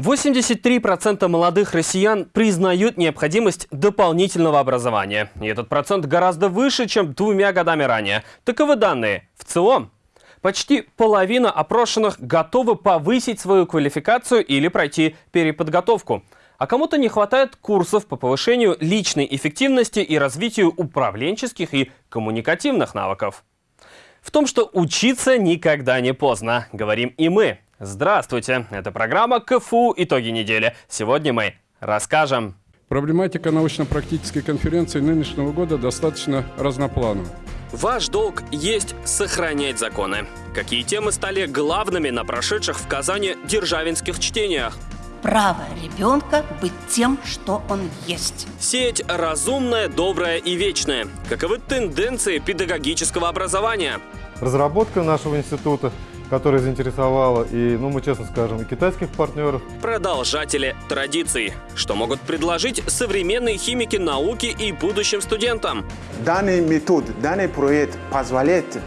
83% молодых россиян признают необходимость дополнительного образования. И этот процент гораздо выше, чем двумя годами ранее. Таковы данные. В целом, почти половина опрошенных готовы повысить свою квалификацию или пройти переподготовку. А кому-то не хватает курсов по повышению личной эффективности и развитию управленческих и коммуникативных навыков. В том, что учиться никогда не поздно, говорим и мы. Здравствуйте! Это программа КФУ «Итоги недели». Сегодня мы расскажем. Проблематика научно-практической конференции нынешнего года достаточно разнопланова. Ваш долг есть сохранять законы. Какие темы стали главными на прошедших в Казани державинских чтениях? право ребенка быть тем, что он есть. Сеть разумная, добрая и вечная. Каковы тенденции педагогического образования? Разработка нашего института которая заинтересовала и, ну мы честно скажем, и китайских партнеров. Продолжатели традиций. Что могут предложить современные химики науки и будущим студентам? Данный метод, данный проект позволяет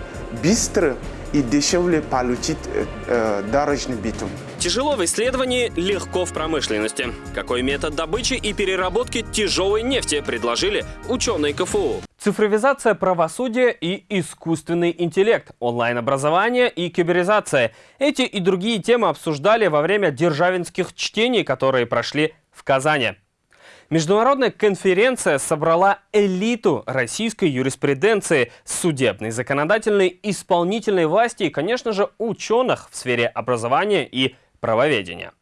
быстро и дешевле получить э, э, дорожный битум. Тяжело в исследовании, легко в промышленности. Какой метод добычи и переработки тяжелой нефти предложили ученые КФУ? Цифровизация правосудия и искусственный интеллект, онлайн-образование и киберизация. Эти и другие темы обсуждали во время державинских чтений, которые прошли в Казани. Международная конференция собрала элиту российской юриспруденции, судебной, законодательной, исполнительной власти и, конечно же, ученых в сфере образования и правоведения.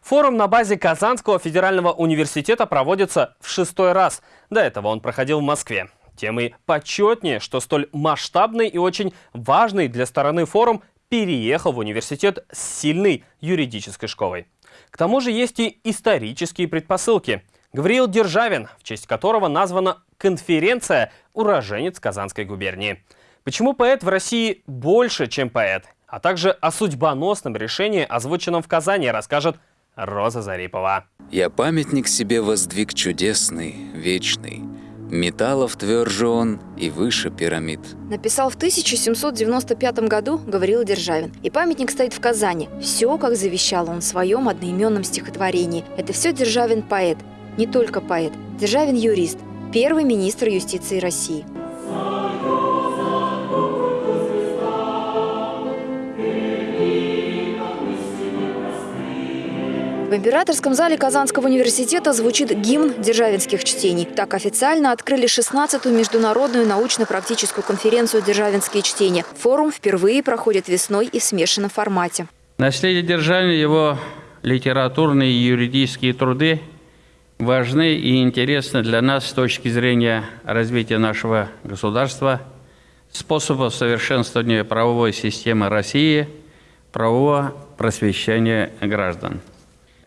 Форум на базе Казанского федерального университета проводится в шестой раз. До этого он проходил в Москве. Тем и почетнее, что столь масштабный и очень важный для стороны форум переехал в университет с сильной юридической школой. К тому же есть и исторические предпосылки. Гавриил Державин, в честь которого названа конференция «Уроженец Казанской губернии». Почему поэт в России больше, чем поэт? А также о судьбоносном решении, озвученном в Казани, расскажет Роза Зарипова. «Я памятник себе воздвиг чудесный, вечный, Металлов тверже он и выше пирамид. Написал в 1795 году Гавриил Державин. И памятник стоит в Казани. Все, как завещал он в своем одноименном стихотворении. Это все Державин поэт, не только поэт. Державин юрист, первый министр юстиции России. В императорском зале Казанского университета звучит гимн державинских чтений. Так официально открыли 16-ю международную научно-практическую конференцию «Державинские чтения». Форум впервые проходит весной и в смешанном формате. Наследие Державина, его литературные и юридические труды важны и интересны для нас с точки зрения развития нашего государства, способов совершенствования правовой системы России, правового просвещения граждан.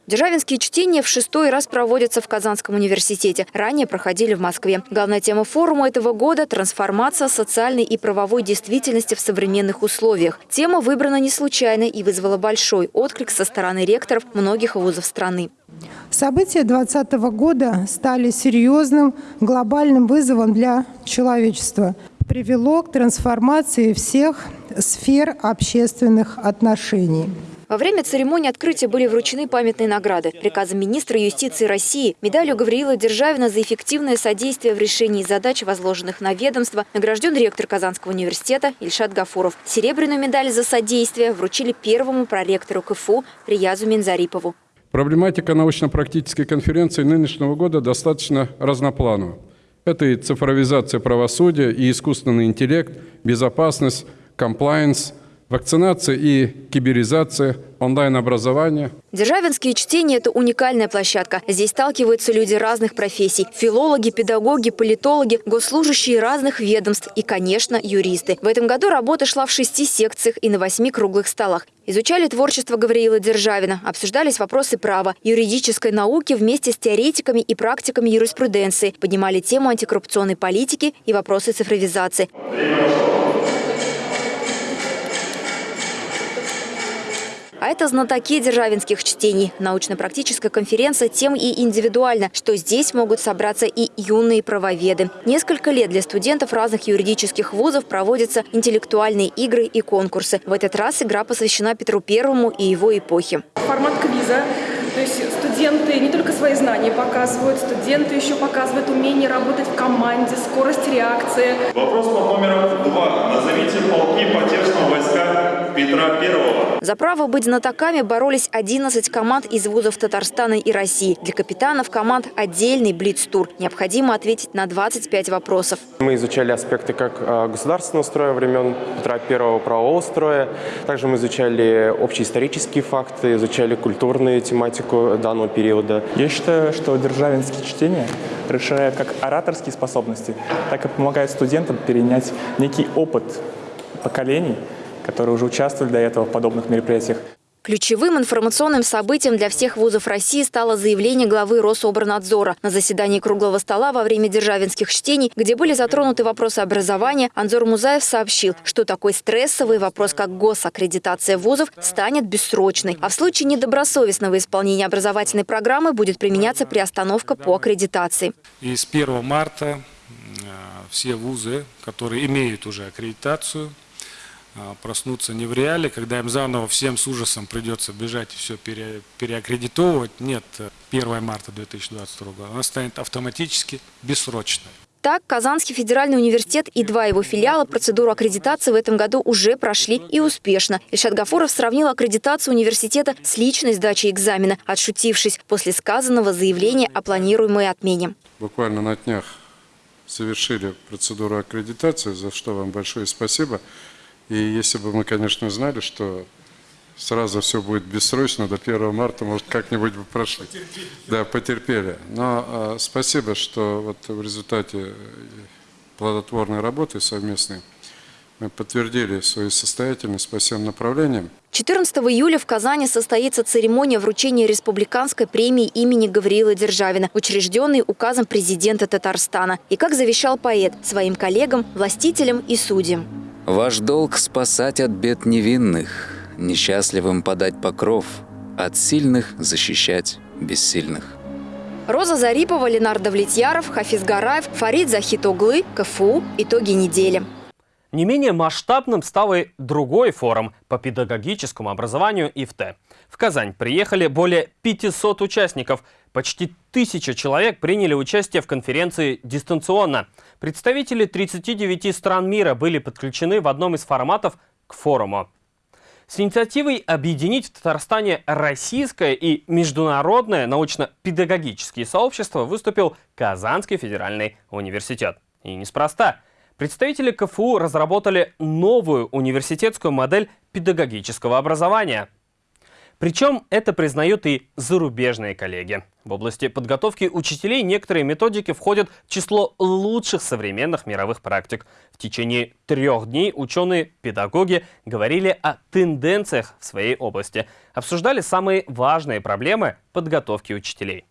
Державинские чтения в шестой раз проводятся в Казанском университете. Ранее проходили в Москве. Главная тема форума этого года – трансформация социальной и правовой действительности в современных условиях. Тема выбрана не случайно и вызвала большой отклик со стороны ректоров многих вузов страны. События 2020 года стали серьезным глобальным вызовом для человечества. Привело к трансформации всех сфер общественных отношений. Во время церемонии открытия были вручены памятные награды. Приказом министра юстиции России, медалью Гавриила Державина за эффективное содействие в решении задач, возложенных на ведомство, награжден ректор Казанского университета Ильшат Гафуров. Серебряную медаль за содействие вручили первому проректору КФУ Приязу Минзарипову. Проблематика научно-практической конференции нынешнего года достаточно разнопланова. Это и цифровизация правосудия, и искусственный интеллект, безопасность, комплайенс – Вакцинация и киберизация, онлайн-образование. Державинские чтения – это уникальная площадка. Здесь сталкиваются люди разных профессий. Филологи, педагоги, политологи, госслужащие разных ведомств и, конечно, юристы. В этом году работа шла в шести секциях и на восьми круглых столах. Изучали творчество Гавриила Державина, обсуждались вопросы права, юридической науки вместе с теоретиками и практиками юриспруденции, поднимали тему антикоррупционной политики и вопросы цифровизации. А это знатоки державинских чтений. Научно-практическая конференция тем и индивидуально, что здесь могут собраться и юные правоведы. Несколько лет для студентов разных юридических вузов проводятся интеллектуальные игры и конкурсы. В этот раз игра посвящена Петру Первому и его эпохе. Формат квиза То есть студенты не только свои знания показывают, студенты еще показывают умение работать в команде, скорость реакции. Вопрос под номером два. Назовите полки потерпшего войска Петра Первого. За право быть знатоками боролись 11 команд из вузов Татарстана и России. Для капитанов команд отдельный блиц-тур. Необходимо ответить на 25 вопросов. Мы изучали аспекты как а, государственного строя времен Петра Первого правового строя. Также мы изучали общеисторические факты, изучали культурную тематику данного периода. Я считаю, что державинские чтения расширяют как ораторские способности, так и помогают студентам перенять некий опыт поколений, которые уже участвовали до этого в подобных мероприятиях. Ключевым информационным событием для всех вузов России стало заявление главы Рособорнадзора. На заседании круглого стола во время державинских чтений, где были затронуты вопросы образования, Анзор Музаев сообщил, что такой стрессовый вопрос, как госаккредитация вузов, станет бессрочной. А в случае недобросовестного исполнения образовательной программы будет применяться приостановка по аккредитации. И с 1 марта э, все вузы, которые имеют уже аккредитацию, а, проснуться не в реале, когда им заново всем с ужасом придется бежать и все пере, переаккредитовывать. Нет, 1 марта 2022 года она станет автоматически бессрочной. Так, Казанский федеральный университет и два его филиала процедуру аккредитации в этом году уже прошли и успешно. Ильшат Гафуров сравнил аккредитацию университета с личной сдачей экзамена, отшутившись после сказанного заявления о планируемой отмене. Буквально на днях совершили процедуру аккредитации, за что вам большое спасибо. И если бы мы, конечно, знали, что сразу все будет бессрочно, до 1 марта, может, как-нибудь бы прошли. Потерпели. Да, потерпели. Но э, спасибо, что вот в результате плодотворной работы совместной мы подтвердили свою состоятельность по всем направлениям. 14 июля в Казани состоится церемония вручения республиканской премии имени Гавриила Державина, учрежденной указом президента Татарстана. И, как завещал поэт, своим коллегам, властителям и судьям. Ваш долг спасать от бед невинных, несчастливым подать покров, от сильных защищать бессильных. Роза Зарипова, Ленар Давлетьяров, Хафиз Гараев, Фарид Захитоглы, КФУ. Итоги недели. Не менее масштабным стал и другой форум по педагогическому образованию ИФТ. В Казань приехали более 500 участников. Почти тысяча человек приняли участие в конференции дистанционно. Представители 39 стран мира были подключены в одном из форматов к форуму. С инициативой объединить в Татарстане российское и международное научно-педагогические сообщества выступил Казанский федеральный университет. И неспроста. Представители КФУ разработали новую университетскую модель педагогического образования. Причем это признают и зарубежные коллеги. В области подготовки учителей некоторые методики входят в число лучших современных мировых практик. В течение трех дней ученые-педагоги говорили о тенденциях в своей области, обсуждали самые важные проблемы подготовки учителей.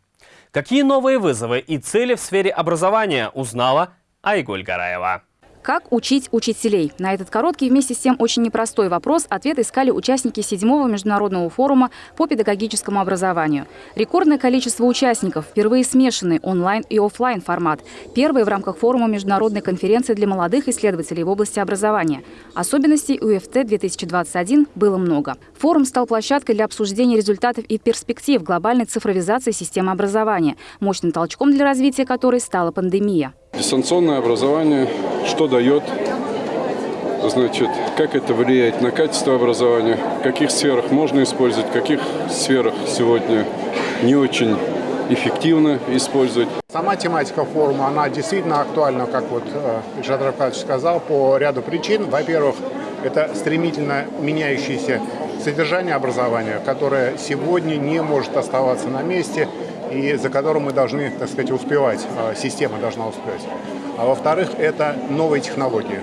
Какие новые вызовы и цели в сфере образования узнала Айгуль Гараева. Как учить учителей? На этот короткий вместе с тем очень непростой вопрос ответ искали участники седьмого международного форума по педагогическому образованию. Рекордное количество участников, впервые смешанный онлайн и офлайн формат. Первый в рамках форума международной конференции для молодых исследователей в области образования. Особенностей УФТ 2021 было много. Форум стал площадкой для обсуждения результатов и перспектив глобальной цифровизации системы образования, мощным толчком для развития которой стала пандемия. Дистанционное образование что дает? Значит, как это влияет на качество образования, в каких сферах можно использовать, в каких сферах сегодня не очень эффективно использовать. Сама тематика форума, она действительно актуальна, как вот Ильшат Рафкадович сказал, по ряду причин. Во-первых, это стремительно меняющееся содержание образования, которое сегодня не может оставаться на месте и за которым мы должны, так сказать, успевать, а, система должна успевать. А во-вторых, это новые технологии.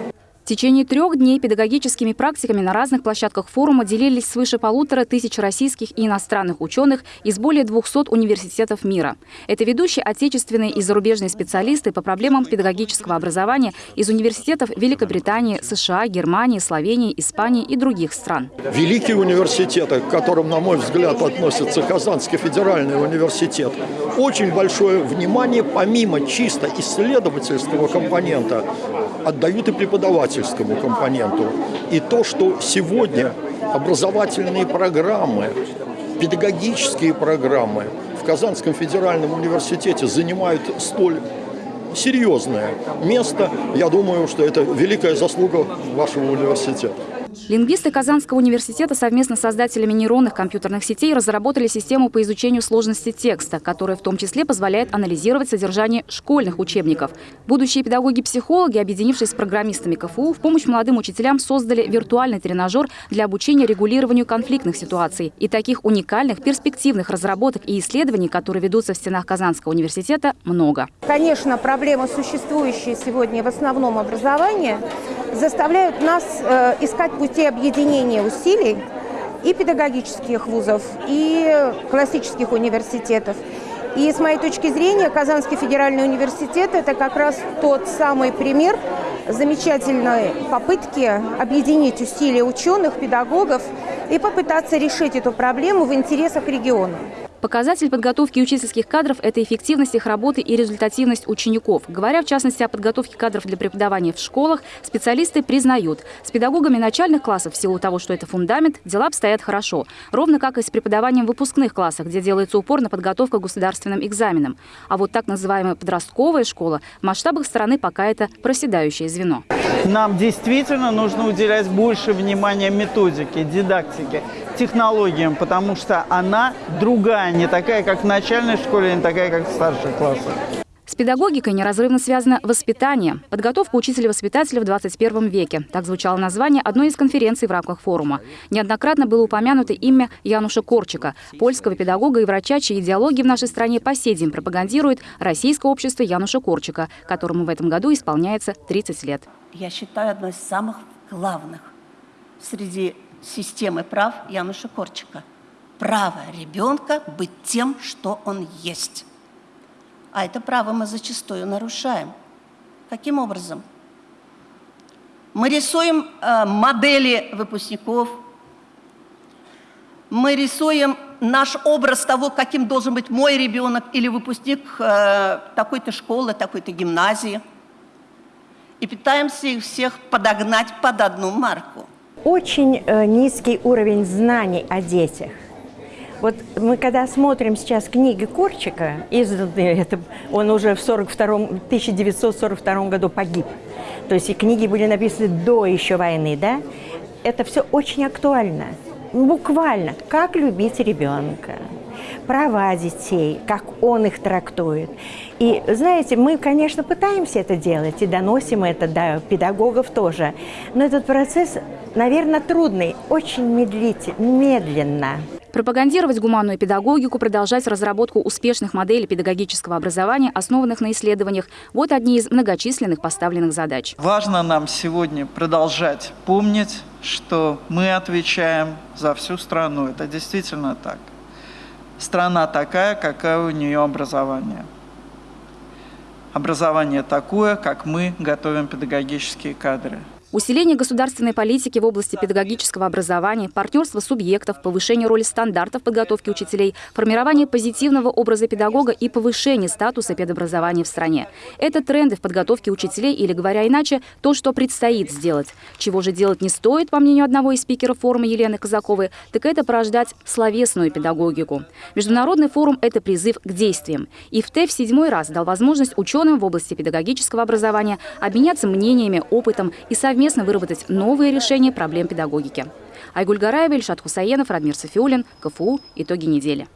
Течение трех дней педагогическими практиками на разных площадках форума делились свыше полутора тысяч российских и иностранных ученых из более 200 университетов мира. Это ведущие отечественные и зарубежные специалисты по проблемам педагогического образования из университетов Великобритании, США, Германии, Словении, Испании и других стран. Великие университеты, к которым, на мой взгляд, относится Казанский федеральный университет, очень большое внимание, помимо чисто исследовательского компонента, отдают и преподавательскому компоненту. И то, что сегодня образовательные программы педагогические программы в Казанском федеральном университете занимают столь серьезное место, я думаю, что это великая заслуга вашего университета. Лингвисты Казанского университета совместно с создателями нейронных компьютерных сетей разработали систему по изучению сложности текста, которая в том числе позволяет анализировать содержание школьных учебников. Будущие педагоги-психологи, объединившись с программистами КФУ, в помощь молодым учителям создали виртуальный тренажер для обучения регулированию конфликтных ситуаций. И таких уникальных, перспективных разработок и исследований, которые ведутся в стенах Казанского университета, много. Конечно, проблемы, существующие сегодня в основном образовании, заставляют нас э, искать пути объединения усилий и педагогических вузов, и классических университетов. И с моей точки зрения Казанский федеральный университет – это как раз тот самый пример замечательной попытки объединить усилия ученых, педагогов и попытаться решить эту проблему в интересах региона. Показатель подготовки учительских кадров – это эффективность их работы и результативность учеников. Говоря в частности о подготовке кадров для преподавания в школах, специалисты признают, с педагогами начальных классов в силу того, что это фундамент, дела обстоят хорошо. Ровно как и с преподаванием в выпускных классах, где делается упор на подготовку к государственным экзаменам. А вот так называемая подростковая школа в масштабах страны пока это проседающее звено. Нам действительно нужно уделять больше внимания методике, дидактике, технологиям, потому что она другая, не такая, как в начальной школе, не такая, как в старших классах. С педагогикой неразрывно связано воспитание. Подготовка учителя-воспитателя в 21 веке. Так звучало название одной из конференций в рамках форума. Неоднократно было упомянуто имя Януша Корчика, польского педагога и врача, чьи идеологии в нашей стране по сей день пропагандирует Российское общество Януша Корчика, которому в этом году исполняется 30 лет. Я считаю, одной из самых главных среди системы прав Януша Корчика. Право ребенка быть тем, что он есть. А это право мы зачастую нарушаем. Каким образом? Мы рисуем э, модели выпускников, мы рисуем наш образ того, каким должен быть мой ребенок или выпускник э, такой-то школы, такой-то гимназии, и пытаемся их всех подогнать под одну марку. Очень э, низкий уровень знаний о детях. Вот мы когда смотрим сейчас книги Корчика, изданные, это, он уже в 42 1942 году погиб, то есть и книги были написаны до еще войны, да, это все очень актуально, буквально, как любить ребенка, права детей, как он их трактует. И, знаете, мы, конечно, пытаемся это делать и доносим это до педагогов тоже, но этот процесс, наверное, трудный, очень медлительный, медленно. Пропагандировать гуманную педагогику, продолжать разработку успешных моделей педагогического образования, основанных на исследованиях – вот одни из многочисленных поставленных задач. Важно нам сегодня продолжать помнить, что мы отвечаем за всю страну. Это действительно так. Страна такая, какая у нее образование. Образование такое, как мы готовим педагогические кадры. Усиление государственной политики в области педагогического образования, партнерство субъектов, повышение роли стандартов подготовки учителей, формирование позитивного образа педагога и повышение статуса педобразования в стране. Это тренды в подготовке учителей или, говоря иначе, то, что предстоит сделать. Чего же делать не стоит, по мнению одного из спикеров форума Елены Казаковой, так это порождать словесную педагогику. Международный форум – это призыв к действиям. И в ТЭФ седьмой раз дал возможность ученым в области педагогического образования обменяться мнениями, опытом и совместно совместно выработать новые решения проблем педагогики. Айгуль Гараева, Ильшат Хусаенов, Радмир Софиулин, КФУ. Итоги недели.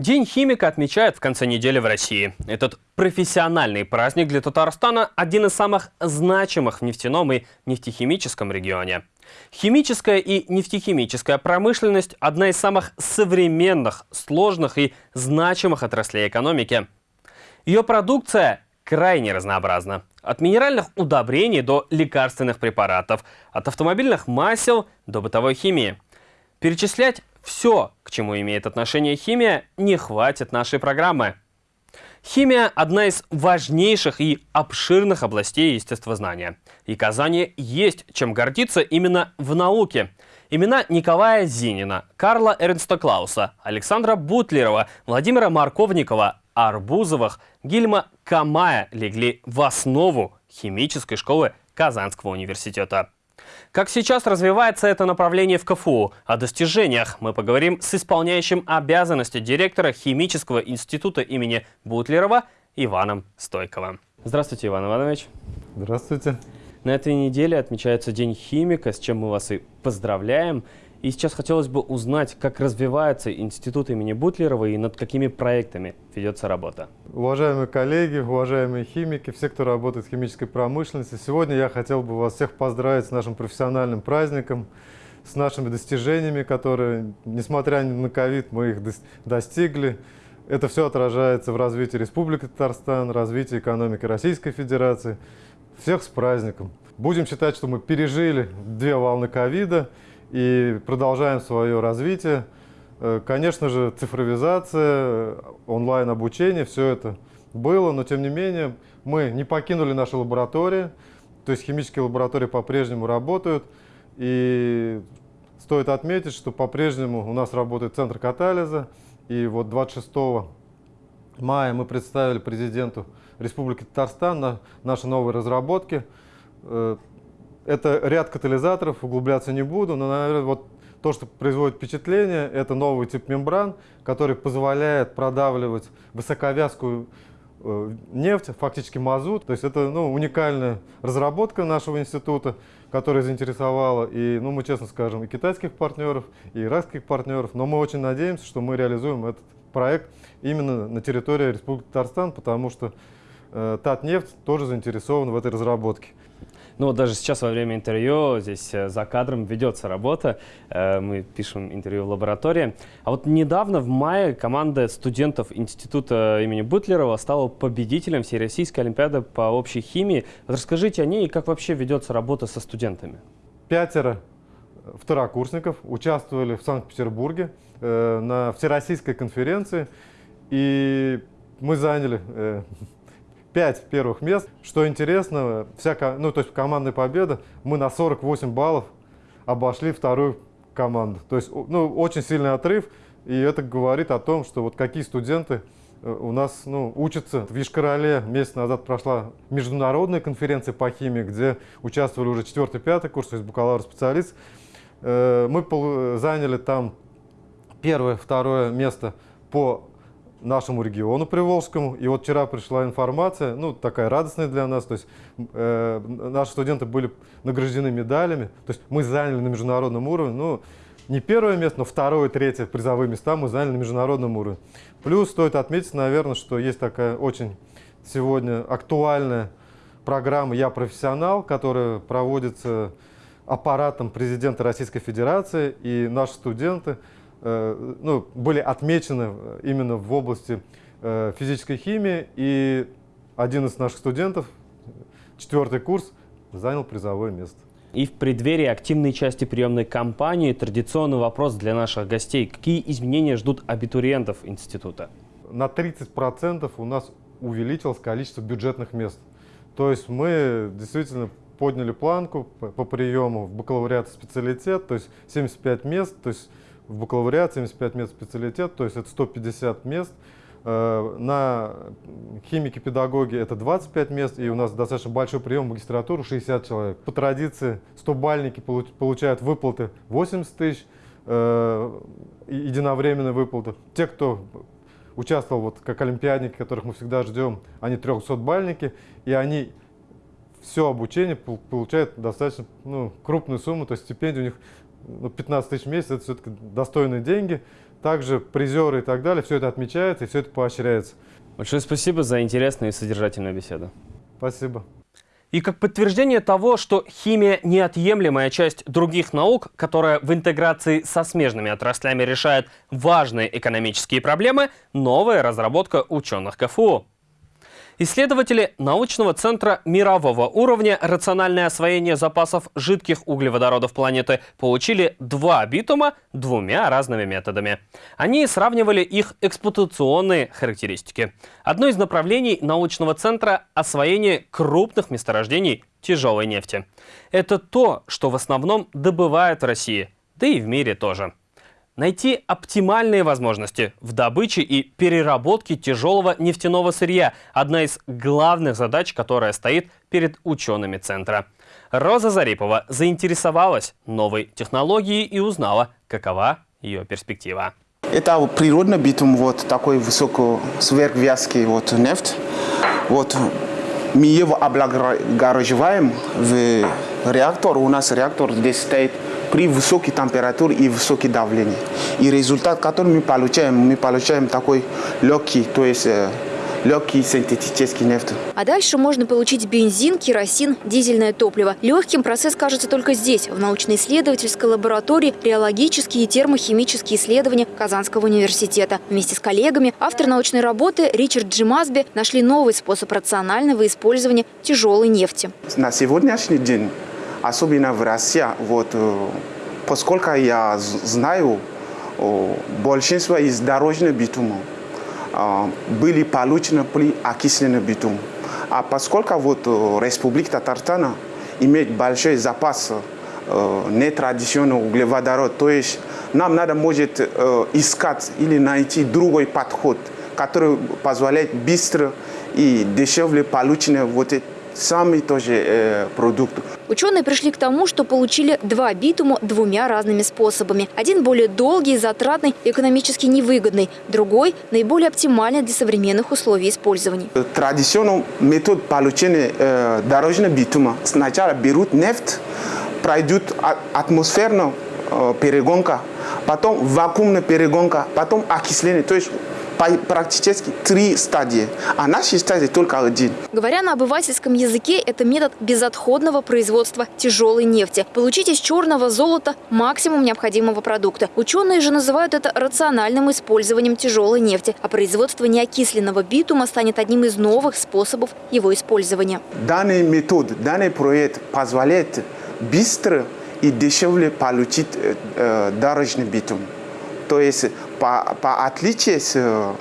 День химика отмечают в конце недели в России. Этот профессиональный праздник для Татарстана – один из самых значимых в нефтяном и нефтехимическом регионе. Химическая и нефтехимическая промышленность – одна из самых современных, сложных и значимых отраслей экономики. Ее продукция крайне разнообразна. От минеральных удобрений до лекарственных препаратов, от автомобильных масел до бытовой химии. Перечислять все, к чему имеет отношение химия, не хватит нашей программы. Химия – одна из важнейших и обширных областей естествознания. И Казани есть чем гордиться именно в науке. Имена Николая Зинина, Карла Эрнста Клауса, Александра Бутлерова, Владимира Марковникова, Арбузовых, Гильма Камая легли в основу химической школы Казанского университета. Как сейчас развивается это направление в КФУ? О достижениях мы поговорим с исполняющим обязанности директора Химического института имени Бутлерова Иваном Стойковым. Здравствуйте, Иван Иванович. Здравствуйте. На этой неделе отмечается День химика, с чем мы вас и поздравляем. И сейчас хотелось бы узнать, как развивается институт имени Бутлерова и над какими проектами ведется работа. Уважаемые коллеги, уважаемые химики, все, кто работает в химической промышленности, сегодня я хотел бы вас всех поздравить с нашим профессиональным праздником, с нашими достижениями, которые, несмотря на ковид, мы их достигли. Это все отражается в развитии Республики Татарстан, развитии экономики Российской Федерации. Всех с праздником! Будем считать, что мы пережили две волны ковида – и продолжаем свое развитие. Э, конечно же, цифровизация, онлайн-обучение, все это было, но тем не менее мы не покинули наши лаборатории, то есть химические лаборатории по-прежнему работают. И стоит отметить, что по-прежнему у нас работает центр катализа. И вот 26 мая мы представили президенту Республики Татарстан на наши новые разработки. Это ряд катализаторов, углубляться не буду, но, наверное, вот то, что производит впечатление, это новый тип мембран, который позволяет продавливать высоковязкую э, нефть, фактически мазут. То есть это ну, уникальная разработка нашего института, которая заинтересовала и, ну, мы честно скажем, и китайских партнеров, и иракских партнеров. Но мы очень надеемся, что мы реализуем этот проект именно на территории Республики Татарстан, потому что э, Татнефть тоже заинтересован в этой разработке. Ну вот даже сейчас во время интервью здесь э, за кадром ведется работа, э, мы пишем интервью в лаборатории. А вот недавно в мае команда студентов Института имени Бутлерова стала победителем Всероссийской Олимпиады по общей химии. Вот расскажите о ней и как вообще ведется работа со студентами. Пятеро второкурсников участвовали в Санкт-Петербурге э, на Всероссийской конференции. И мы заняли 5 первых мест. Что интересно, вся, ну, то есть командная победа, мы на 48 баллов обошли вторую команду. То есть ну, очень сильный отрыв, и это говорит о том, что вот какие студенты э, у нас ну, учатся. В Ишкарале месяц назад прошла международная конференция по химии, где участвовали уже 4-5 курс, то есть бакалавр-специалист. Э, мы заняли там первое, второе место по нашему региону Приволжскому. И вот вчера пришла информация, ну, такая радостная для нас, то есть э, наши студенты были награждены медалями, то есть мы заняли на международном уровне, ну, не первое место, но второе, третье призовые места мы заняли на международном уровне. Плюс стоит отметить, наверное, что есть такая очень сегодня актуальная программа «Я профессионал», которая проводится аппаратом президента Российской Федерации, и наши студенты – ну, были отмечены э, именно в области э, физической химии, и один из наших студентов, четвертый курс, занял призовое место. И в преддверии активной части приемной кампании традиционный вопрос для наших гостей. Какие изменения ждут абитуриентов института? На 30% у нас увеличилось количество бюджетных мест. То есть мы действительно подняли планку по приему в бакалавриат специалитет, то есть 75 мест, то есть в бакалавриат 75 мест специалитет, то есть это 150 мест. Э, на химики-педагоги это 25 мест, и у нас достаточно большой прием в магистратуру, 60 человек. По традиции 100-бальники получают выплаты 80 тысяч, э, единовременные выплаты. Те, кто участвовал вот как олимпиадники, которых мы всегда ждем, они 300-бальники, и они все обучение получают достаточно ну, крупную сумму, то есть стипендия у них ну, 15 тысяч в месяц, это все-таки достойные деньги. Также призеры и так далее, все это отмечается и все это поощряется. Большое спасибо за интересную и содержательную беседу. Спасибо. И как подтверждение того, что химия – неотъемлемая часть других наук, которая в интеграции со смежными отраслями решает важные экономические проблемы, новая разработка ученых КФУ. Исследователи научного центра мирового уровня «Рациональное освоение запасов жидких углеводородов планеты» получили два битума двумя разными методами. Они сравнивали их эксплуатационные характеристики. Одно из направлений научного центра – освоение крупных месторождений тяжелой нефти. Это то, что в основном добывают в России, да и в мире тоже. Найти оптимальные возможности в добыче и переработке тяжелого нефтяного сырья – одна из главных задач, которая стоит перед учеными центра. Роза Зарипова заинтересовалась новой технологией и узнала, какова ее перспектива. Это природный битум, вот такой высокий сверхвязкий вот нефть. Вот мы его облагораживаем в реактор. У нас реактор здесь стоит при высокой температуре и высоком давлении. И результат, который мы получаем, мы получаем такой легкий, то есть э, легкий синтетический нефть. А дальше можно получить бензин, керосин, дизельное топливо. Легким процесс кажется только здесь, в научно-исследовательской лаборатории реологические и термохимические исследования Казанского университета. Вместе с коллегами автор научной работы Ричард Джимасби нашли новый способ рационального использования тяжелой нефти. На сегодняшний день особенно в России, вот, э, поскольку я знаю, большинство из дорожных битумов э, были получены при окисленном битуме. А поскольку вот э, Республика Татарстана имеет большой запас нетрадиционного углеводород, то есть нам надо может искать или найти другой подход, который позволяет быстро и дешевле получить вот эти самый тоже э, продукт. Ученые пришли к тому, что получили два битума двумя разными способами. Один более долгий, затратный, экономически невыгодный. Другой – наиболее оптимальный для современных условий использования. Традиционный метод получения э, дорожного битума. Сначала берут нефть, пройдут атмосферную э, перегонка, потом вакуумная перегонка, потом окисление. То есть практически три стадии, а наша стадия только один. Говоря на обывательском языке, это метод безотходного производства тяжелой нефти. Получить из черного золота максимум необходимого продукта. Ученые же называют это рациональным использованием тяжелой нефти, а производство неокисленного битума станет одним из новых способов его использования. Данный метод, данный проект позволяет быстро и дешевле получить э, э дорожный битум. То есть по, по отличию с э,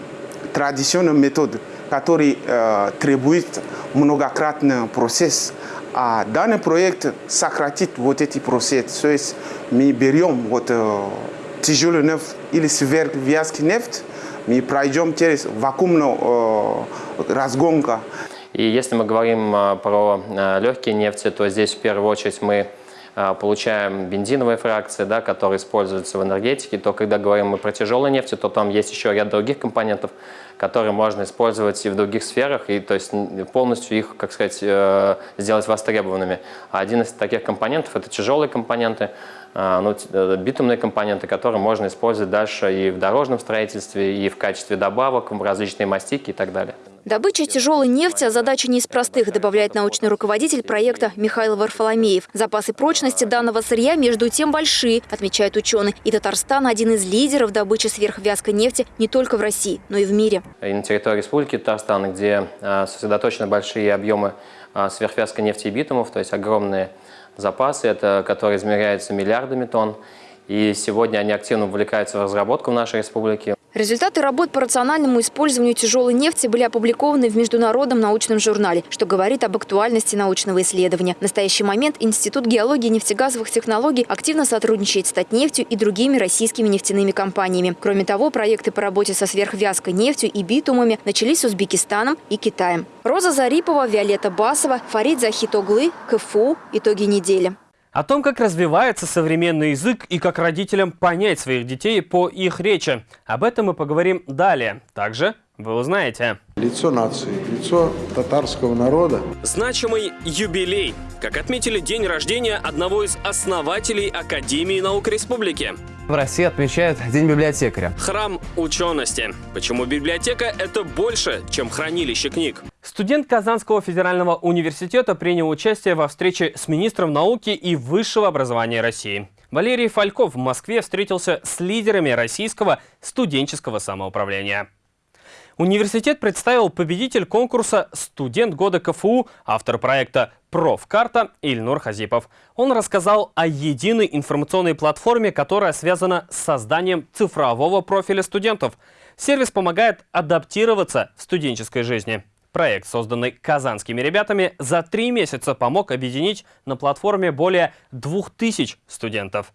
традиционной методом, который э, требует многократный процесс, а данный проект сократит вот эти процессы. То есть мы берем вот э, тяжелый нефть или сверхвязкий нефть, мы пройдем через вакуумную э, разгонку. И если мы говорим э, про э, легкие нефти, то здесь в первую очередь мы получаем бензиновые фракции, да, которые используются в энергетике, то когда говорим мы про тяжелые нефти, то там есть еще ряд других компонентов, которые можно использовать и в других сферах, и то есть полностью их, как сказать, э, сделать востребованными. А один из таких компонентов – это тяжелые компоненты, а, ну, э, битумные компоненты, которые можно использовать дальше и в дорожном строительстве, и в качестве добавок, в различные мастики и так далее. Добыча тяжелой нефти – задача не из простых, добавляет научный руководитель проекта Михаил Варфоломеев. Запасы прочности данного сырья между тем большие, отмечает ученый. И Татарстан – один из лидеров добычи сверхвязкой нефти не только в России, но и в мире. И на территории Республики Татарстан, где а, сосредоточены большие объемы а, сверхвязкой нефти и битумов, то есть огромные запасы, это, которые измеряются миллиардами тонн. И сегодня они активно увлекаются в разработку в нашей республике. Результаты работ по рациональному использованию тяжелой нефти были опубликованы в международном научном журнале, что говорит об актуальности научного исследования. В настоящий момент Институт геологии и нефтегазовых технологий активно сотрудничает с Татнефтью и другими российскими нефтяными компаниями. Кроме того, проекты по работе со сверхвязкой нефтью и битумами начались с Узбекистаном и Китаем. Роза Зарипова, Виолетта Басова, Фарид Захитоглы, КФУ. Итоги недели. О том, как развивается современный язык и как родителям понять своих детей по их речи. Об этом мы поговорим далее. Также вы узнаете. Лицо нации, лицо татарского народа. Значимый юбилей. Как отметили день рождения одного из основателей Академии наук республики. В России отмечают День библиотекаря. Храм учености. Почему библиотека – это больше, чем хранилище книг? Студент Казанского федерального университета принял участие во встрече с министром науки и высшего образования России. Валерий Фальков в Москве встретился с лидерами российского студенческого самоуправления. Университет представил победитель конкурса «Студент года КФУ», автор проекта «Профкарта» Ильнур Хазипов. Он рассказал о единой информационной платформе, которая связана с созданием цифрового профиля студентов. Сервис помогает адаптироваться в студенческой жизни. Проект, созданный казанскими ребятами, за три месяца помог объединить на платформе более двух тысяч студентов.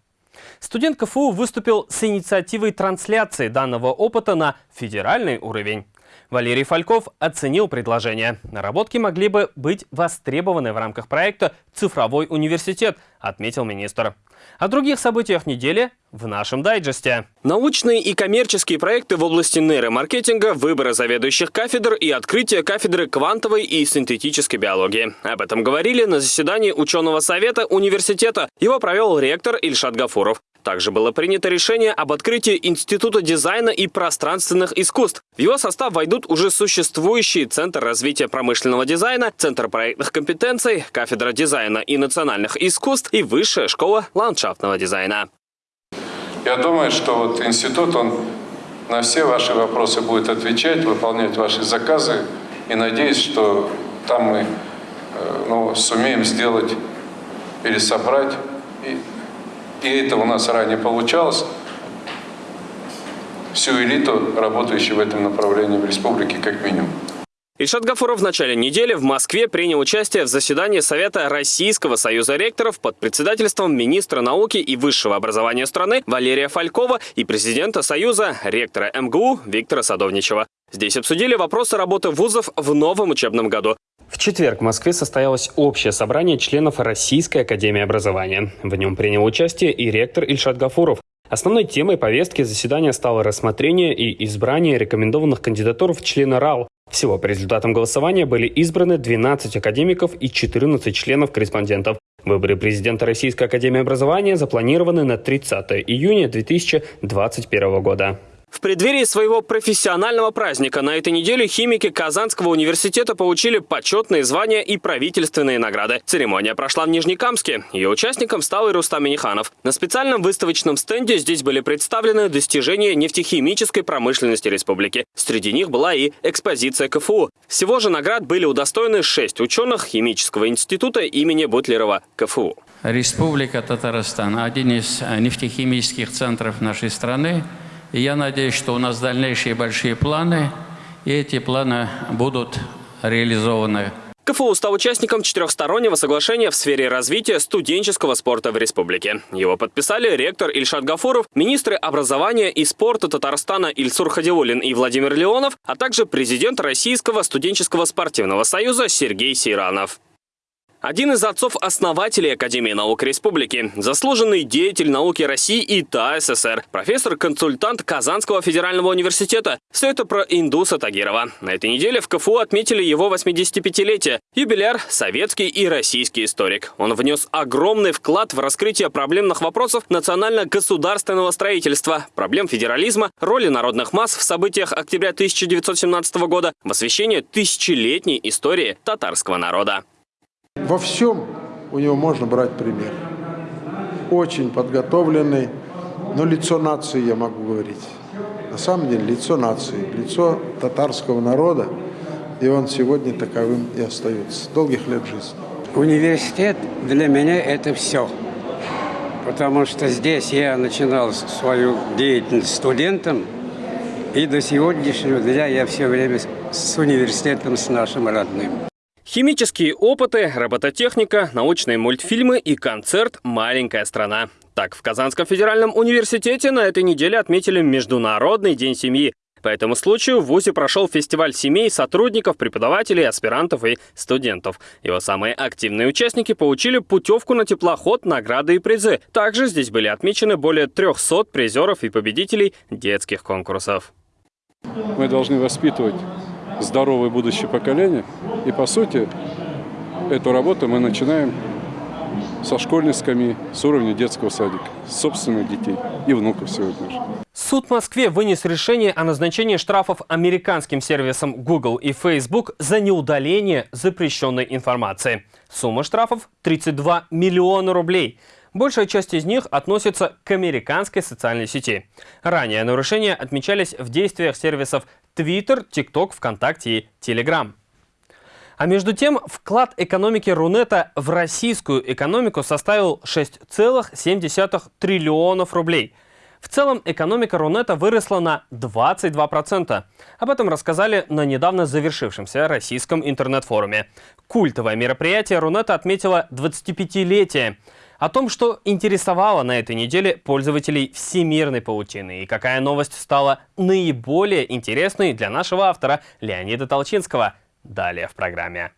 Студент КФУ выступил с инициативой трансляции данного опыта на федеральный уровень. Валерий Фальков оценил предложение. Наработки могли бы быть востребованы в рамках проекта «Цифровой университет», отметил министр. О других событиях недели в нашем дайджесте. Научные и коммерческие проекты в области нейромаркетинга, выбора заведующих кафедр и открытие кафедры квантовой и синтетической биологии. Об этом говорили на заседании ученого совета университета. Его провел ректор Ильшат Гафуров. Также было принято решение об открытии Института дизайна и пространственных искусств. В его состав войдут уже существующие Центр развития промышленного дизайна, Центр проектных компетенций, Кафедра дизайна и национальных искусств и Высшая школа ландшафтного дизайна. Я думаю, что вот институт, он на все ваши вопросы будет отвечать, выполнять ваши заказы. И надеюсь, что там мы э, ну, сумеем сделать, пересобрать и и это у нас ранее получалось, всю элиту, работающую в этом направлении в республике, как минимум. Ильшат Гафуров в начале недели в Москве принял участие в заседании Совета Российского союза ректоров под председательством министра науки и высшего образования страны Валерия Фалькова и президента Союза ректора МГУ Виктора Садовничева. Здесь обсудили вопросы работы вузов в новом учебном году. В четверг в Москве состоялось общее собрание членов Российской Академии Образования. В нем принял участие и ректор Ильшат Гафуров. Основной темой повестки заседания стало рассмотрение и избрание рекомендованных кандидатур в члены РАЛ. Всего по результатам голосования были избраны 12 академиков и 14 членов-корреспондентов. Выборы президента Российской Академии Образования запланированы на 30 июня 2021 года. В преддверии своего профессионального праздника на этой неделе химики Казанского университета получили почетные звания и правительственные награды. Церемония прошла в Нижнекамске. Ее участником стал и Рустам Миниханов. На специальном выставочном стенде здесь были представлены достижения нефтехимической промышленности республики. Среди них была и экспозиция КФУ. Всего же наград были удостоены шесть ученых химического института имени Бутлерова КФУ. Республика Татарстан – один из нефтехимических центров нашей страны – и я надеюсь, что у нас дальнейшие большие планы, и эти планы будут реализованы. КФУ стал участником четырехстороннего соглашения в сфере развития студенческого спорта в республике. Его подписали ректор Ильшат Гафуров, министры образования и спорта Татарстана Ильсур Хадиулин и Владимир Леонов, а также президент Российского студенческого спортивного союза Сергей Сейранов. Один из отцов-основателей Академии наук Республики, заслуженный деятель науки России и ТА СССР, профессор-консультант Казанского федерального университета. Все это про Индуса Тагирова. На этой неделе в КФУ отметили его 85-летие. Юбиляр – советский и российский историк. Он внес огромный вклад в раскрытие проблемных вопросов национально-государственного строительства, проблем федерализма, роли народных масс в событиях октября 1917 года, в освещении тысячелетней истории татарского народа. Во всем у него можно брать пример. Очень подготовленный, но лицо нации, я могу говорить. На самом деле лицо нации, лицо татарского народа, и он сегодня таковым и остается. Долгих лет жизни. Университет для меня это все. Потому что здесь я начинал свою деятельность студентом, и до сегодняшнего дня я все время с университетом, с нашим родным. Химические опыты, робототехника, научные мультфильмы и концерт «Маленькая страна». Так, в Казанском федеральном университете на этой неделе отметили Международный день семьи. По этому случаю в ВУЗе прошел фестиваль семей сотрудников, преподавателей, аспирантов и студентов. Его самые активные участники получили путевку на теплоход, награды и призы. Также здесь были отмечены более 300 призеров и победителей детских конкурсов. Мы должны воспитывать здоровое будущее поколение. И по сути, эту работу мы начинаем со школьной скамьи, с уровня детского садика, собственных детей и внуков сегодня же. Суд в Москве вынес решение о назначении штрафов американским сервисам Google и Facebook за неудаление запрещенной информации. Сумма штрафов – 32 миллиона рублей. Большая часть из них относится к американской социальной сети. Ранее нарушения отмечались в действиях сервисов Twitter, TikTok, ВКонтакте и Telegram. А между тем, вклад экономики Рунета в российскую экономику составил 6,7 триллионов рублей. В целом, экономика Рунета выросла на 22%. Об этом рассказали на недавно завершившемся российском интернет-форуме. Культовое мероприятие Рунета отметило 25-летие. О том, что интересовало на этой неделе пользователей всемирной паутины и какая новость стала наиболее интересной для нашего автора Леонида Толчинского. Далее в программе.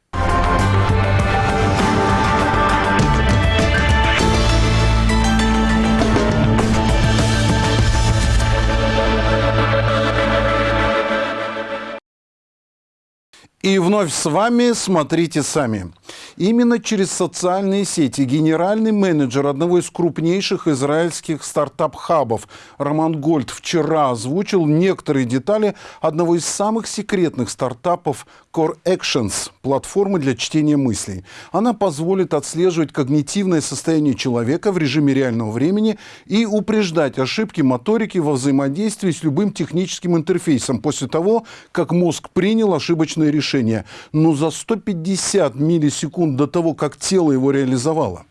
И вновь с вами «Смотрите сами». Именно через социальные сети генеральный менеджер одного из крупнейших израильских стартап-хабов Роман Гольд вчера озвучил некоторые детали одного из самых секретных стартапов Core Actions – платформы для чтения мыслей. Она позволит отслеживать когнитивное состояние человека в режиме реального времени и упреждать ошибки моторики во взаимодействии с любым техническим интерфейсом после того, как мозг принял ошибочное решение. Но за 150 миллисекунд до того, как тело его реализовало.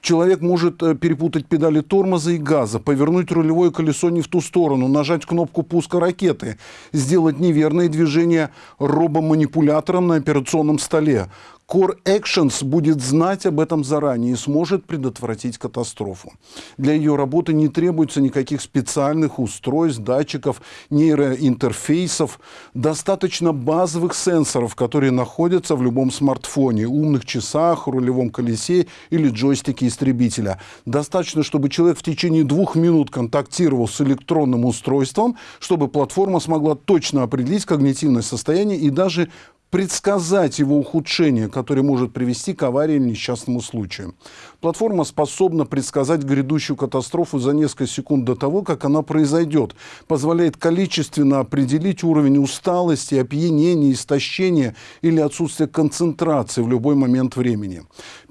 Человек может э, перепутать педали тормоза и газа, повернуть рулевое колесо не в ту сторону, нажать кнопку пуска ракеты, сделать неверные движения робоманипулятором на операционном столе, Core Actions будет знать об этом заранее и сможет предотвратить катастрофу. Для ее работы не требуется никаких специальных устройств, датчиков, нейроинтерфейсов. Достаточно базовых сенсоров, которые находятся в любом смартфоне, умных часах, рулевом колесе или джойстике истребителя. Достаточно, чтобы человек в течение двух минут контактировал с электронным устройством, чтобы платформа смогла точно определить когнитивное состояние и даже предсказать его ухудшение, которое может привести к аварии или несчастному случаю. Платформа способна предсказать грядущую катастрофу за несколько секунд до того, как она произойдет, позволяет количественно определить уровень усталости, опьянения, истощения или отсутствия концентрации в любой момент времени.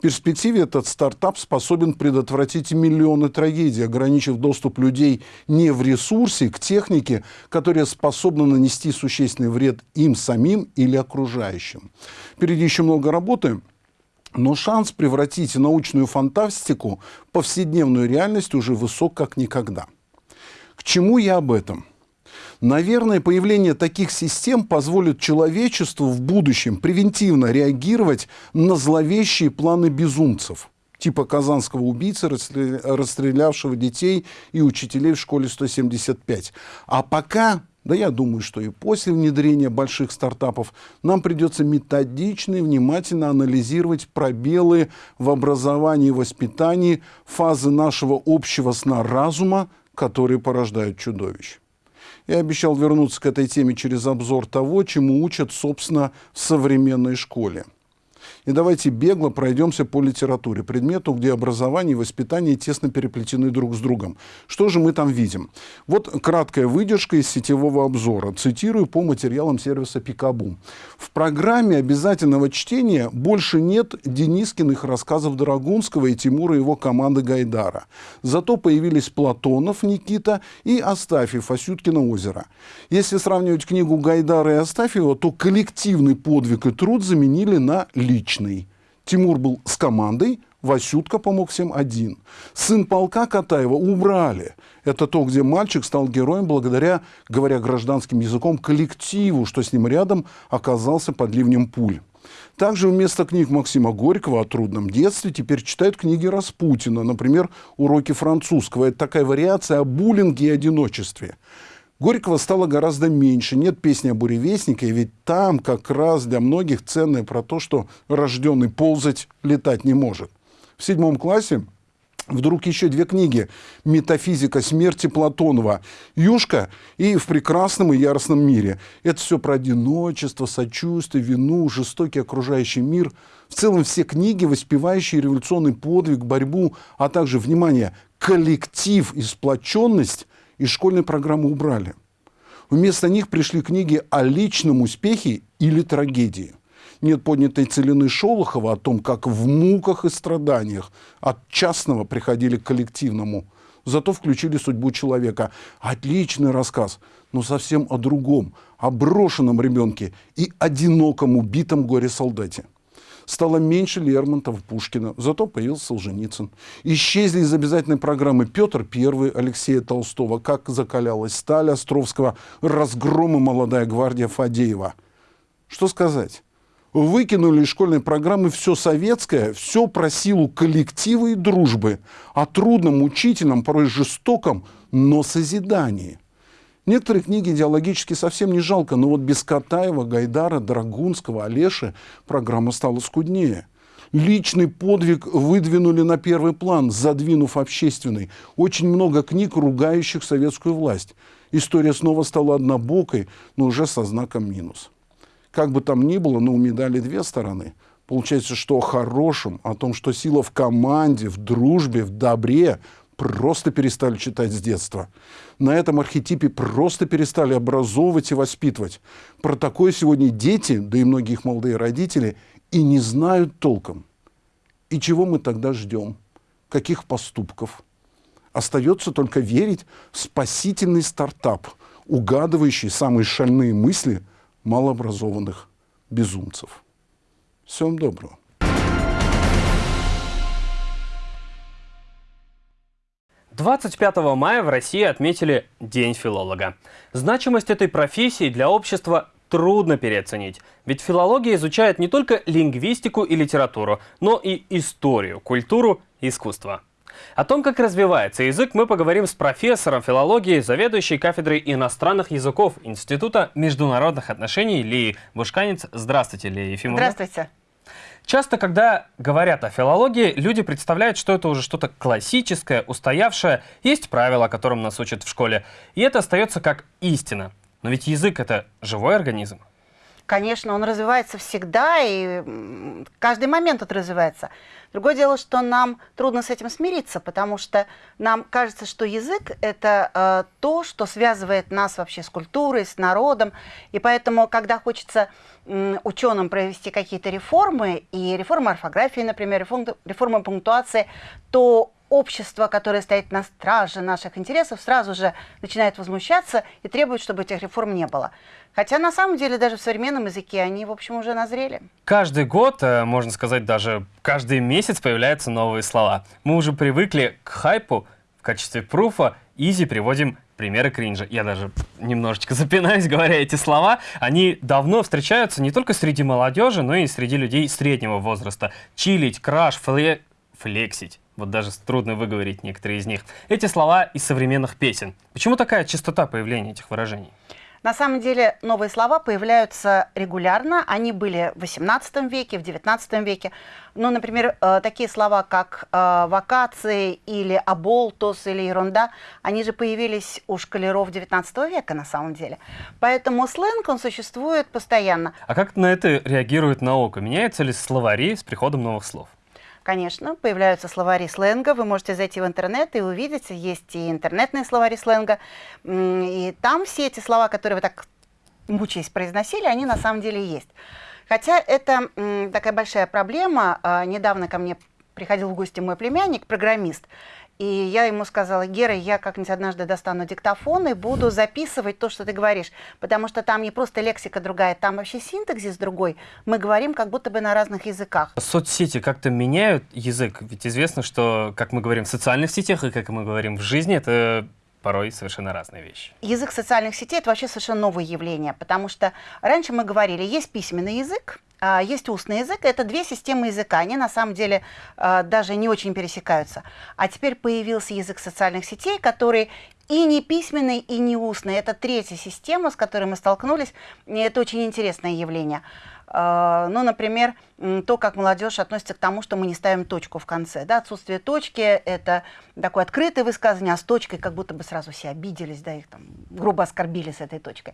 Перспективе этот стартап способен предотвратить миллионы трагедий, ограничив доступ людей не в ресурсе к технике, которая способна нанести существенный вред им самим или окружающим. Впереди еще много работы. Но шанс превратить научную фантастику в повседневную реальность уже высок как никогда. К чему я об этом? Наверное, появление таких систем позволит человечеству в будущем превентивно реагировать на зловещие планы безумцев, типа казанского убийцы, расстрелявшего детей и учителей в школе 175. А пока да я думаю, что и после внедрения больших стартапов нам придется методично и внимательно анализировать пробелы в образовании и воспитании, фазы нашего общего сна разума, которые порождают чудовищ. Я обещал вернуться к этой теме через обзор того, чему учат, собственно, в современной школе – и давайте бегло пройдемся по литературе, предмету, где образование и воспитание тесно переплетены друг с другом. Что же мы там видим? Вот краткая выдержка из сетевого обзора. Цитирую по материалам сервиса Пикабу. В программе обязательного чтения больше нет Денискиных рассказов Драгунского и Тимура и его команды Гайдара. Зато появились Платонов Никита и Астафьев Асюткино озеро. Если сравнивать книгу Гайдара и Астафьева, то коллективный подвиг и труд заменили на личный. Тимур был с командой, Васютка помог всем один. Сын полка Катаева убрали. Это то, где мальчик стал героем благодаря, говоря гражданским языком, коллективу, что с ним рядом оказался под ливнем пуль. Также вместо книг Максима Горького о трудном детстве теперь читают книги Распутина, например, «Уроки французского». Это такая вариация о буллинге и одиночестве. Горького стало гораздо меньше. Нет песни о буревестнике, ведь там как раз для многих ценное про то, что рожденный ползать, летать не может. В седьмом классе Вдруг еще две книги «Метафизика смерти» Платонова, «Юшка» и «В прекрасном и яростном мире». Это все про одиночество, сочувствие, вину, жестокий окружающий мир. В целом все книги, воспевающие революционный подвиг, борьбу, а также, внимание, коллектив и сплоченность из школьной программы убрали. Вместо них пришли книги о личном успехе или трагедии. Нет поднятой целины Шолохова о том, как в муках и страданиях от частного приходили к коллективному. Зато включили судьбу человека. Отличный рассказ, но совсем о другом, о брошенном ребенке и одиноком убитом горе-солдате. Стало меньше Лермонтова, Пушкина, зато появился Солженицын. Исчезли из обязательной программы Петр I, Алексея Толстого, как закалялась сталь Островского, разгромы молодая гвардия Фадеева. Что сказать? Выкинули из школьной программы все советское, все про силу коллектива и дружбы, о трудном, учительном, порой жестоком, но созидании. Некоторые книги идеологически совсем не жалко, но вот без Катаева, Гайдара, Драгунского, Олеши программа стала скуднее. Личный подвиг выдвинули на первый план, задвинув общественный. Очень много книг, ругающих советскую власть. История снова стала однобокой, но уже со знаком минус. Как бы там ни было, но у медали две стороны. Получается, что о хорошем, о том, что сила в команде, в дружбе, в добре, просто перестали читать с детства. На этом архетипе просто перестали образовывать и воспитывать. Про такое сегодня дети, да и многие их молодые родители, и не знают толком. И чего мы тогда ждем? Каких поступков? Остается только верить в спасительный стартап, угадывающий самые шальные мысли малообразованных безумцев. Всем доброго. 25 мая в России отметили День филолога. Значимость этой профессии для общества трудно переоценить. Ведь филология изучает не только лингвистику и литературу, но и историю, культуру искусство. О том, как развивается язык, мы поговорим с профессором филологии, заведующей кафедрой иностранных языков Института международных отношений Лии Бушканец. Здравствуйте, Лия Ефимовна. Здравствуйте. Часто, когда говорят о филологии, люди представляют, что это уже что-то классическое, устоявшее, есть правила, которым нас учат в школе, и это остается как истина. Но ведь язык — это живой организм. Конечно, он развивается всегда, и каждый момент он развивается. Другое дело, что нам трудно с этим смириться, потому что нам кажется, что язык — это э, то, что связывает нас вообще с культурой, с народом. И поэтому, когда хочется э, ученым провести какие-то реформы, и реформы орфографии, например, реформы, реформы пунктуации, то общество, которое стоит на страже наших интересов, сразу же начинает возмущаться и требует, чтобы этих реформ не было. Хотя на самом деле даже в современном языке они, в общем, уже назрели. Каждый год, э, можно сказать, даже каждый месяц появляются новые слова. Мы уже привыкли к хайпу. В качестве пруфа изи приводим примеры кринжа. Я даже немножечко запинаюсь, говоря эти слова. Они давно встречаются не только среди молодежи, но и среди людей среднего возраста. Чилить, краш, фле... флексить. Вот даже трудно выговорить некоторые из них. Эти слова из современных песен. Почему такая частота появления этих выражений? На самом деле новые слова появляются регулярно. Они были в XVIII веке, в XIX веке. Ну, например, э, такие слова, как э, вакации или аболтус или ерунда, они же появились у шкалеров XIX века на самом деле. Поэтому сленг, он существует постоянно. А как на это реагирует наука? Меняются ли словари с приходом новых слов? Конечно, появляются словари сленга. Вы можете зайти в интернет и увидеть, есть и интернетные словари сленга. И там все эти слова, которые вы так мучаясь произносили, они на самом деле есть. Хотя это такая большая проблема. А, недавно ко мне приходил в гости мой племянник, программист, и я ему сказала, Гера, я как-нибудь однажды достану диктофон и буду записывать то, что ты говоришь, потому что там не просто лексика другая, там вообще синтаксис другой. Мы говорим как будто бы на разных языках. Соцсети как-то меняют язык? Ведь известно, что, как мы говорим в социальных сетях и как мы говорим в жизни, это порой совершенно разные вещи. Язык социальных сетей – это вообще совершенно новое явление, потому что раньше мы говорили, есть письменный язык, есть устный язык. Это две системы языка. Они на самом деле а, даже не очень пересекаются. А теперь появился язык социальных сетей, который и не письменный, и не устный. Это третья система, с которой мы столкнулись. И это очень интересное явление. А, ну, например, то, как молодежь относится к тому, что мы не ставим точку в конце. Да? Отсутствие точки – это такое открытое высказывание, а с точкой как будто бы сразу все обиделись, да, их там грубо оскорбили с этой точкой.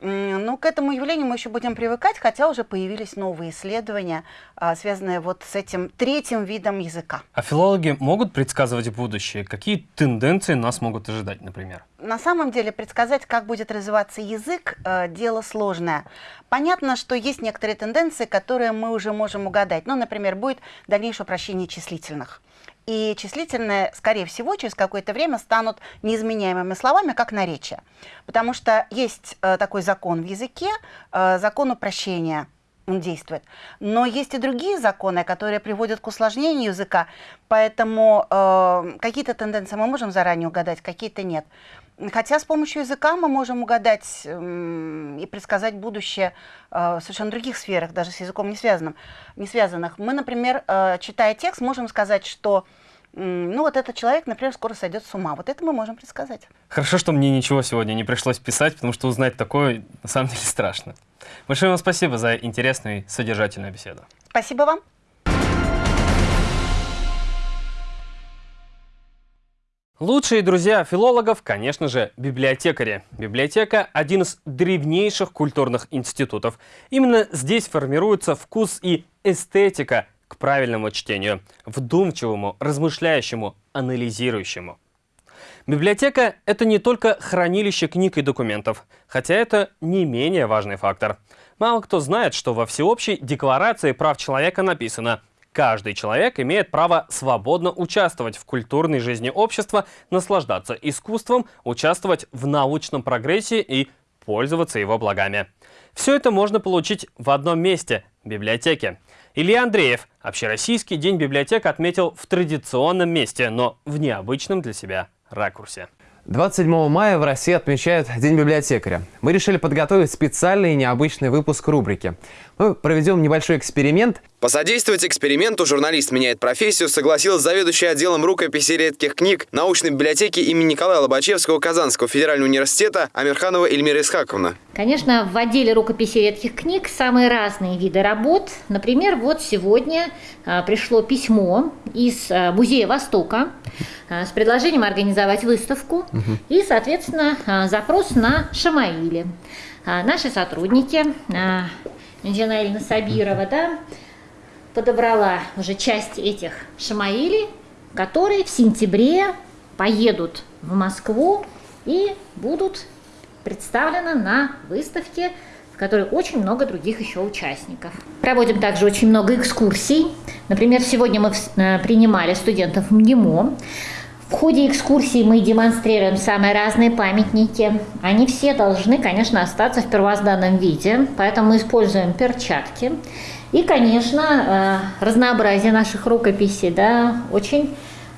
Ну, к этому явлению мы еще будем привыкать, хотя уже появились новые исследования, а, связанные вот с этим третьим видом языка. А филологи могут предсказывать будущее? Какие тенденции нас могут ожидать, например? На самом деле предсказать, как будет развиваться язык, э, дело сложное. Понятно, что есть некоторые тенденции, которые мы уже можем угадать. Ну, например, будет дальнейшее упрощение числительных. И числительные, скорее всего, через какое-то время станут неизменяемыми словами, как наречие. Потому что есть э, такой закон в языке, э, закон упрощения он действует. Но есть и другие законы, которые приводят к усложнению языка, поэтому э, какие-то тенденции мы можем заранее угадать, какие-то нет. Хотя с помощью языка мы можем угадать и предсказать будущее э, в совершенно других сферах, даже с языком не, связанным, не связанных. Мы, например, э, читая текст, можем сказать, что ну вот этот человек, например, скоро сойдет с ума. Вот это мы можем предсказать. Хорошо, что мне ничего сегодня не пришлось писать, потому что узнать такое на самом деле страшно. Большое вам спасибо за интересную и содержательную беседу. Спасибо вам. Лучшие друзья филологов, конечно же, библиотекари. Библиотека – один из древнейших культурных институтов. Именно здесь формируется вкус и эстетика к правильному чтению, вдумчивому, размышляющему, анализирующему. Библиотека – это не только хранилище книг и документов, хотя это не менее важный фактор. Мало кто знает, что во Всеобщей декларации прав человека написано Каждый человек имеет право свободно участвовать в культурной жизни общества, наслаждаться искусством, участвовать в научном прогрессе и пользоваться его благами. Все это можно получить в одном месте – библиотеке. Илья Андреев Общероссийский день библиотек отметил в традиционном месте, но в необычном для себя ракурсе. 27 мая в России отмечают День библиотекаря. Мы решили подготовить специальный и необычный выпуск рубрики. Мы проведем небольшой эксперимент. Посодействовать эксперименту «Журналист меняет профессию» согласилась заведующая отделом рукописи редких книг научной библиотеки имени Николая Лобачевского Казанского федерального университета Амирханова Эльмира Исхаковна. Конечно, в отделе рукописи редких книг самые разные виды работ. Например, вот сегодня а, пришло письмо из а, Музея Востока а, с предложением организовать выставку угу. и, соответственно, запрос на Шамаиле. Наши сотрудники, Инжена Эльна Сабирова, да, подобрала уже часть этих Шамаилей, которые в сентябре поедут в Москву и будут представлены на выставке в которой очень много других еще участников. Проводим также очень много экскурсий. Например, сегодня мы э, принимали студентов МГИМО. В ходе экскурсии мы демонстрируем самые разные памятники. Они все должны, конечно, остаться в первозданном виде, поэтому мы используем перчатки. И, конечно, э, разнообразие наших рукописей, да, очень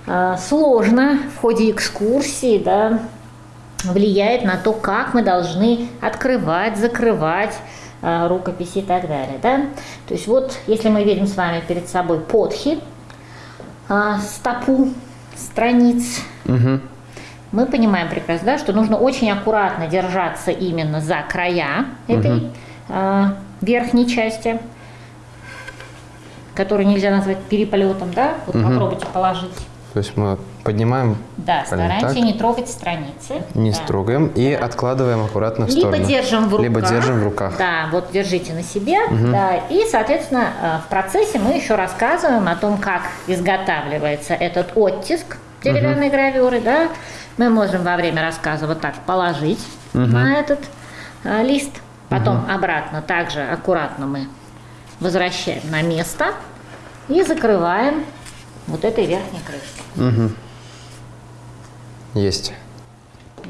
э, сложно в ходе экскурсии, да, влияет на то, как мы должны открывать, закрывать э, рукописи и так далее, да. То есть вот, если мы видим с вами перед собой подхи, стопу страниц. Угу. Мы понимаем прекрасно, да, что нужно очень аккуратно держаться именно за края этой угу. верхней части, которую нельзя назвать переполетом, да? Вот угу. попробуйте положить. То есть мы поднимаем. Да, стараемся так. не трогать страницы. Не да. строгаем и да. откладываем аккуратно в сторону. Либо держим в руках. Либо держим в руках. Да, вот держите на себе. Угу. Да, и, соответственно, э, в процессе мы еще рассказываем о том, как изготавливается этот оттиск деревянной угу. гравюры, да, мы можем во время рассказа вот так положить угу. на этот а, лист, потом угу. обратно также аккуратно мы возвращаем на место и закрываем вот этой верхней крышкой. Угу. Есть.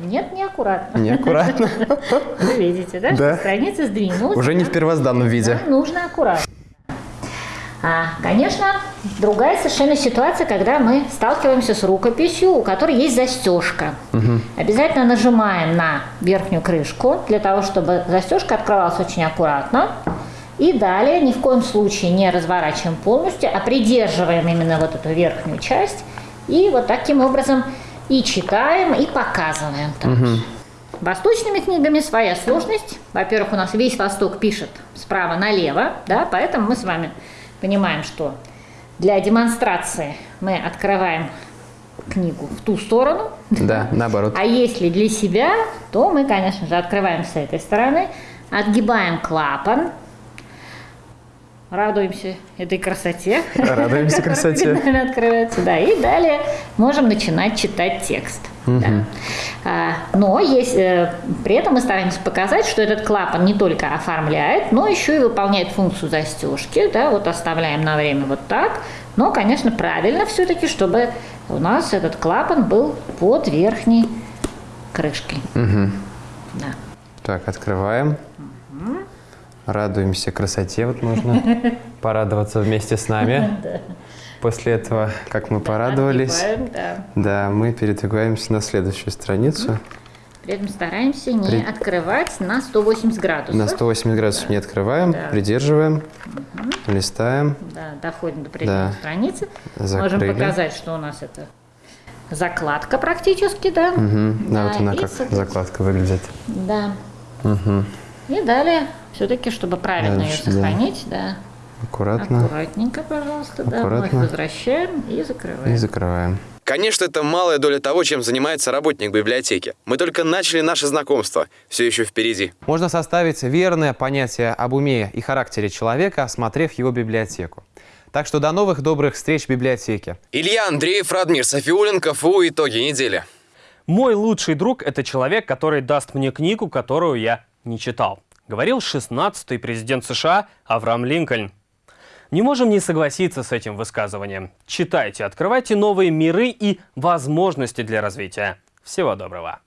Нет, не аккуратно. Не аккуратно. Вы видите, да, что страница сдвинулась. Уже не в первозданном виде. Нужно аккуратно. А, конечно, другая совершенно ситуация, когда мы сталкиваемся с рукописью, у которой есть застежка. Угу. Обязательно нажимаем на верхнюю крышку для того, чтобы застежка открывалась очень аккуратно. И далее ни в коем случае не разворачиваем полностью, а придерживаем именно вот эту верхнюю часть. И вот таким образом и читаем, и показываем. Угу. Восточными книгами своя сложность. Во-первых, у нас весь Восток пишет справа налево, да, поэтому мы с вами понимаем, что для демонстрации мы открываем книгу в ту сторону. Да, наоборот. А если для себя, то мы, конечно же, открываем с этой стороны, отгибаем клапан, радуемся этой красоте. Радуемся красоте. Открывается, да. И далее можем начинать читать текст. Угу. Да. А, но есть, э, при этом мы стараемся показать, что этот клапан не только оформляет, но еще и выполняет функцию застежки. Да, вот оставляем на время вот так. Но, конечно, правильно все-таки, чтобы у нас этот клапан был под верхней крышкой. Угу. Да. Так, открываем. Угу. Радуемся красоте, вот можно порадоваться вместе с нами. После этого, как мы порадовались, да. мы передвигаемся на следующую страницу. При этом стараемся не При... открывать на 180 градусов. На 180 градусов да. не открываем, да. придерживаем, угу. листаем. Да, доходим до предельной да. страницы. Закрыли. Можем показать, что у нас это закладка практически, да. Угу. Да, да, вот она как закладка выглядит. Да. Угу. И далее, все-таки, чтобы правильно Дальше, ее сохранить, да. да. Аккуратно. Аккуратненько, пожалуйста, Аккуратно. да. Вновь возвращаем и закрываем. И закрываем. Конечно, это малая доля того, чем занимается работник библиотеки. Мы только начали наше знакомство. Все еще впереди. Можно составить верное понятие об уме и характере человека, осмотрев его библиотеку. Так что до новых добрых встреч в библиотеке. Илья Андреев, Радмир Софиулин, КФУ «Итоги недели». Мой лучший друг – это человек, который даст мне книгу, которую я не читал. Говорил 16-й президент США Авраам Линкольн. Не можем не согласиться с этим высказыванием. Читайте, открывайте новые миры и возможности для развития. Всего доброго!